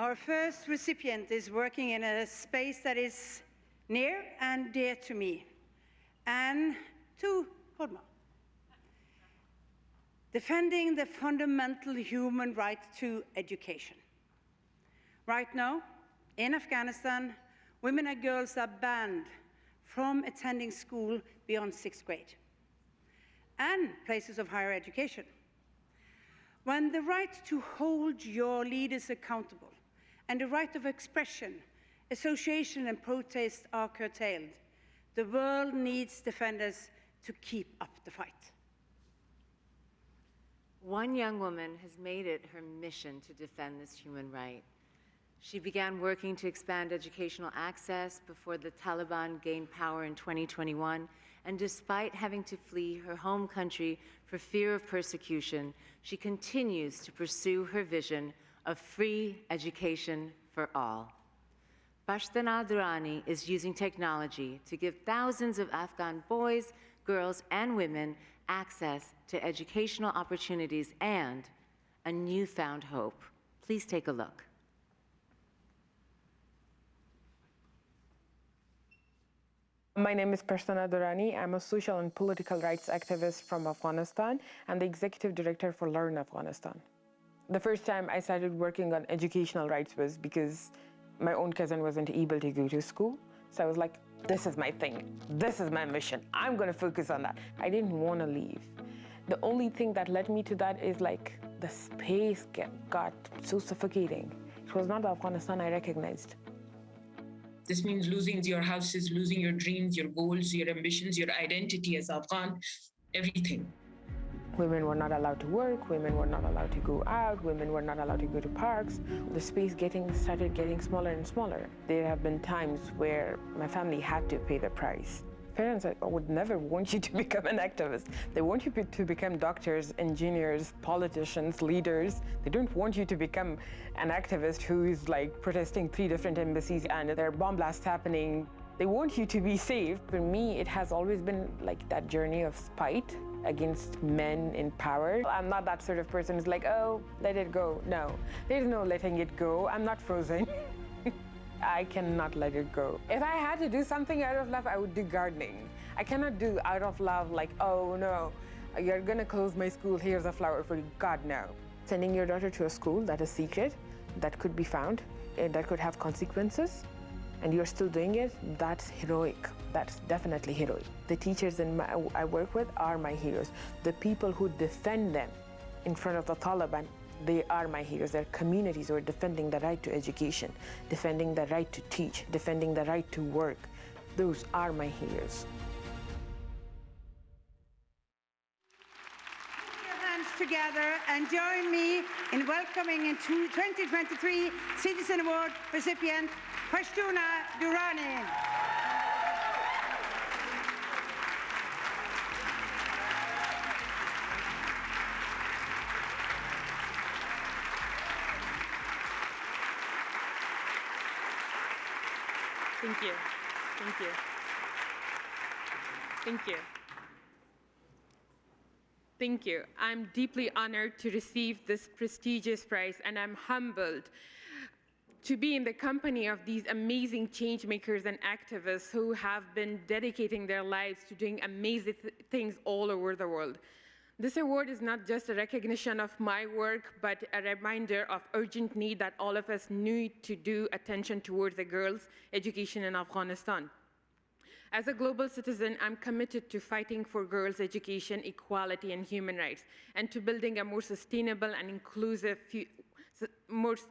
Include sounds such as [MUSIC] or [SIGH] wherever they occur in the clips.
Our first recipient is working in a space that is near and dear to me and to Hodma. Defending the fundamental human right to education. Right now, in Afghanistan, women and girls are banned from attending school beyond sixth grade and places of higher education. When the right to hold your leaders accountable and the right of expression, association and protest are curtailed, the world needs defenders to keep up the fight. One young woman has made it her mission to defend this human right. She began working to expand educational access before the Taliban gained power in 2021, and despite having to flee her home country for fear of persecution, she continues to pursue her vision of free education for all. Pashtana Durrani is using technology to give thousands of Afghan boys, girls, and women access to educational opportunities and a newfound hope. Please take a look. My name is Pashtana Durrani. I'm a social and political rights activist from Afghanistan and the executive director for Learn Afghanistan. The first time I started working on educational rights was because my own cousin wasn't able to go to school. So I was like, this is my thing. This is my mission. I'm going to focus on that. I didn't want to leave. The only thing that led me to that is like the space get, got so suffocating. It was not the Afghanistan I recognized. This means losing your houses, losing your dreams, your goals, your ambitions, your identity as Afghan, everything. Women were not allowed to work, women were not allowed to go out, women were not allowed to go to parks. The space getting started getting smaller and smaller. There have been times where my family had to pay the price. Parents would never want you [LAUGHS] to become an activist. They want you to become doctors, engineers, politicians, leaders. They don't want you to become an activist who is like protesting three different embassies and there are bomb blasts happening. They want you to be safe. For me, it has always been like that journey of spite against men in power. I'm not that sort of person who's like, oh, let it go. No, there's no letting it go. I'm not frozen. [LAUGHS] I cannot let it go. If I had to do something out of love, I would do gardening. I cannot do out of love like, oh no, you're gonna close my school, here's a flower for you. God, no. Sending your daughter to a school that is secret, that could be found, eh, that could have consequences, and you're still doing it, that's heroic. That's definitely heroic. The teachers in my, I work with are my heroes. The people who defend them in front of the Taliban they are my heroes. They're communities who are defending the right to education, defending the right to teach, defending the right to work. Those are my heroes. Together and join me in welcoming in 2023 Citizen Award recipient Pashtana Durrani. Thank you. Thank you. Thank you. Thank you. I'm deeply honored to receive this prestigious prize, and I'm humbled to be in the company of these amazing change makers and activists who have been dedicating their lives to doing amazing th things all over the world. This award is not just a recognition of my work, but a reminder of urgent need that all of us need to do attention towards the girls' education in Afghanistan. As a global citizen, I'm committed to fighting for girls' education, equality, and human rights, and to building a more sustainable and inclusive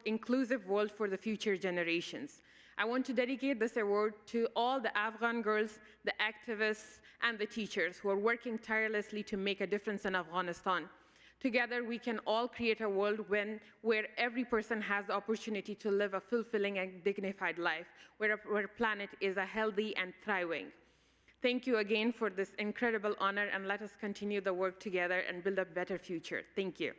inclusive world for the future generations. I want to dedicate this award to all the Afghan girls, the activists, and the teachers who are working tirelessly to make a difference in Afghanistan. Together, we can all create a world when, where every person has the opportunity to live a fulfilling and dignified life, where our planet is a healthy and thriving. Thank you again for this incredible honor, and let us continue the work together and build a better future. Thank you.